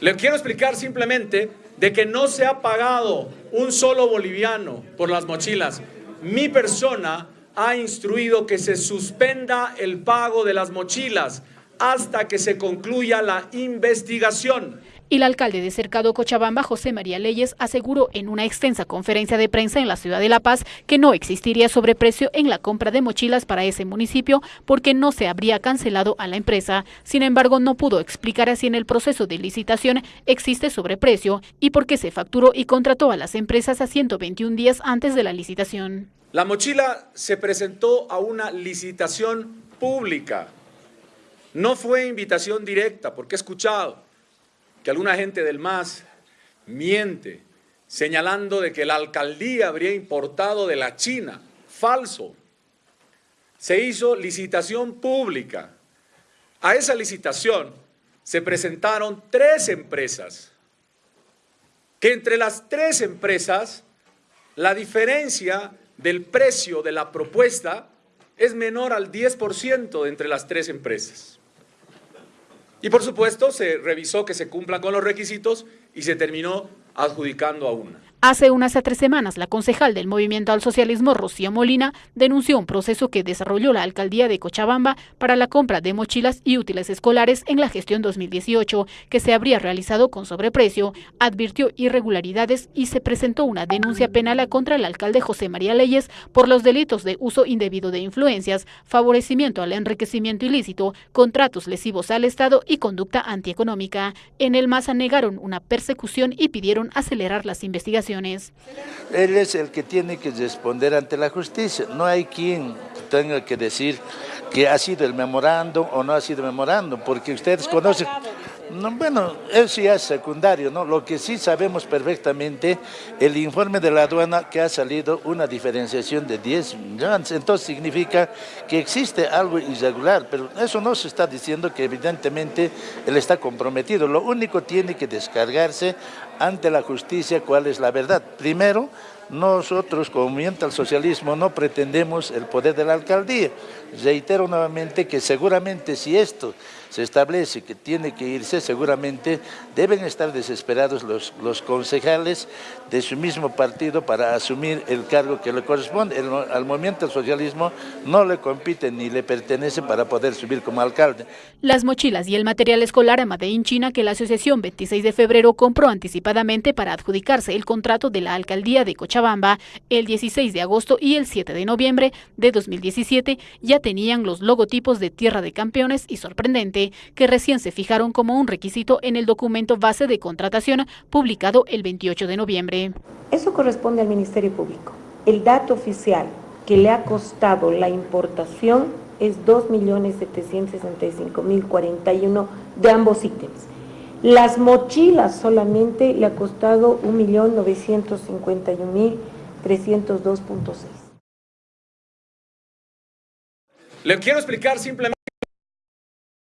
Le quiero explicar simplemente de que no se ha pagado un solo boliviano por las mochilas. Mi persona ha instruido que se suspenda el pago de las mochilas hasta que se concluya la investigación. El alcalde de Cercado Cochabamba, José María Leyes, aseguró en una extensa conferencia de prensa en la ciudad de La Paz que no existiría sobreprecio en la compra de mochilas para ese municipio porque no se habría cancelado a la empresa. Sin embargo, no pudo explicar si en el proceso de licitación existe sobreprecio y por qué se facturó y contrató a las empresas a 121 días antes de la licitación. La mochila se presentó a una licitación pública. No fue invitación directa, porque he escuchado que alguna gente del MAS miente señalando de que la alcaldía habría importado de la China. Falso. Se hizo licitación pública. A esa licitación se presentaron tres empresas, que entre las tres empresas la diferencia del precio de la propuesta es menor al 10% de entre las tres empresas. Y por supuesto se revisó que se cumplan con los requisitos y se terminó adjudicando a una. Hace unas tres semanas, la concejal del Movimiento al Socialismo, Rocío Molina, denunció un proceso que desarrolló la alcaldía de Cochabamba para la compra de mochilas y útiles escolares en la gestión 2018, que se habría realizado con sobreprecio, advirtió irregularidades y se presentó una denuncia penal contra el alcalde José María Leyes por los delitos de uso indebido de influencias, favorecimiento al enriquecimiento ilícito, contratos lesivos al Estado y conducta antieconómica. En el MASA negaron una persecución y pidieron acelerar las investigaciones él es el que tiene que responder ante la justicia. No hay quien tenga que decir que ha sido el memorando o no ha sido memorando, porque ustedes conocen... No, bueno, eso ya es secundario, ¿no? Lo que sí sabemos perfectamente, el informe de la aduana que ha salido una diferenciación de 10 millones, entonces significa que existe algo irregular, pero eso no se está diciendo que evidentemente él está comprometido, lo único tiene que descargarse ante la justicia cuál es la verdad. Primero, nosotros, como movimiento al socialismo, no pretendemos el poder de la alcaldía. Reitero nuevamente que seguramente si esto se establece que tiene que irse, seguramente deben estar desesperados los, los concejales de su mismo partido para asumir el cargo que le corresponde. al movimiento al socialismo no le compite ni le pertenece para poder subir como alcalde. Las mochilas y el material escolar Made in China que la Asociación 26 de febrero compró anticipadamente para adjudicarse el contrato de la alcaldía de Cochabamba el 16 de agosto y el 7 de noviembre de 2017 ya tenían los logotipos de Tierra de Campeones y sorprendente que recién se fijaron como un requisito en el documento base de contratación publicado el 28 de noviembre. Eso corresponde al Ministerio Público. El dato oficial que le ha costado la importación es 2.765.041 de ambos ítems. Las mochilas solamente le ha costado 1.951.302.6. Le quiero explicar simplemente